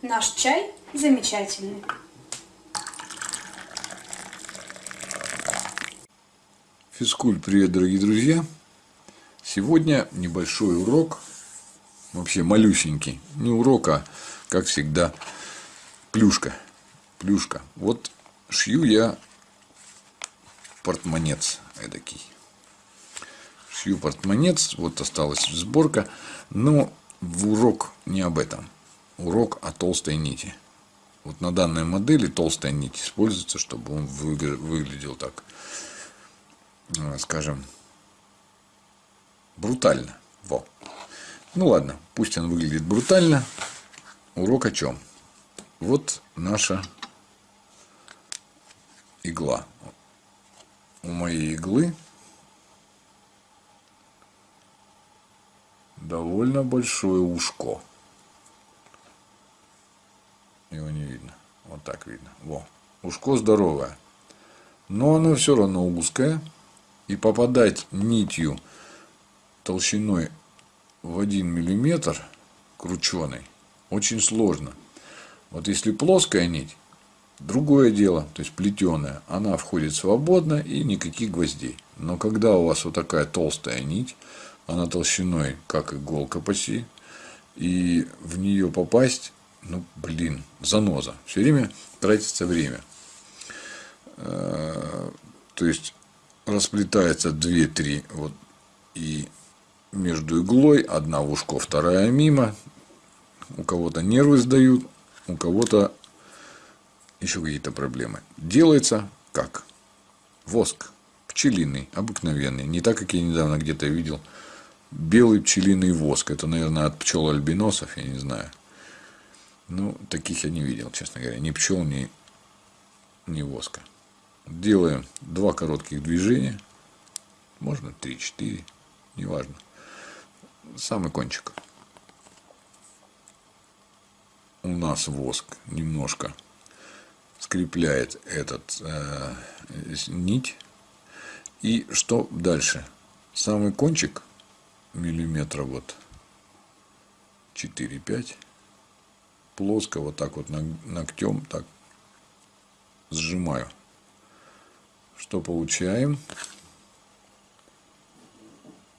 Наш чай замечательный. Физкуль, привет, дорогие друзья! Сегодня небольшой урок, вообще малюсенький. Не урок, а, как всегда, плюшка. Плюшка. Вот шью я портмонец эдакий. Шью портмонец, вот осталась сборка. Но в урок не об этом. Урок о толстой нити. Вот на данной модели толстая нить используется, чтобы он выглядел так Э, скажем, брутально. Во. Ну ладно, пусть он выглядит брутально. Урок о чем? Вот наша игла. У моей иглы довольно большое ушко. Его не видно. Вот так видно. Во. Ушко здоровое. Но оно все равно узкое и попадать нитью толщиной в 1 миллиметр крученый очень сложно. Вот если плоская нить, другое дело, то есть плетеная, она входит свободно и никаких гвоздей. Но когда у вас вот такая толстая нить, она толщиной как иголка почти, и в нее попасть, ну блин, заноза. Все время тратится время. Э, то есть расплетается 2-3 вот и между иглой одна в ушко, вторая мимо. У кого-то нервы сдают, у кого-то еще какие-то проблемы. Делается как? Воск. Пчелиный, обыкновенный. Не так, как я недавно где-то видел. Белый пчелиный воск. Это, наверное, от пчел альбиносов, я не знаю. Ну, таких я не видел, честно говоря. Ни пчел, ни, ни воска делаем два коротких движения, можно 3-4, неважно, самый кончик. У нас воск немножко скрепляет этот э, нить. И что дальше? Самый кончик миллиметра вот 4-5 плоско вот так вот ногтем так сжимаю что получаем?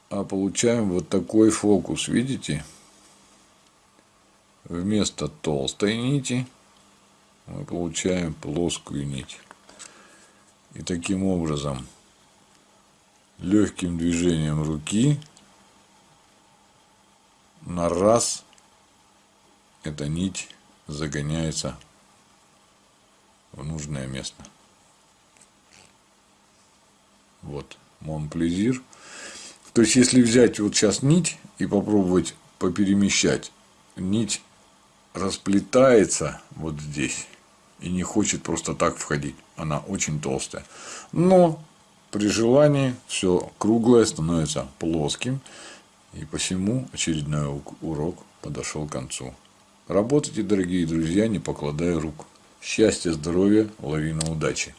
А получаем вот такой фокус, видите? Вместо толстой нити мы получаем плоскую нить. И таким образом легким движением руки на раз эта нить загоняется в нужное место. Вот, Монплезир. То есть, если взять вот сейчас нить и попробовать поперемещать, нить расплетается вот здесь и не хочет просто так входить. Она очень толстая. Но при желании все круглое становится плоским. И посему очередной урок подошел к концу. Работайте, дорогие друзья, не покладая рук. Счастья, здоровья, лавина удачи.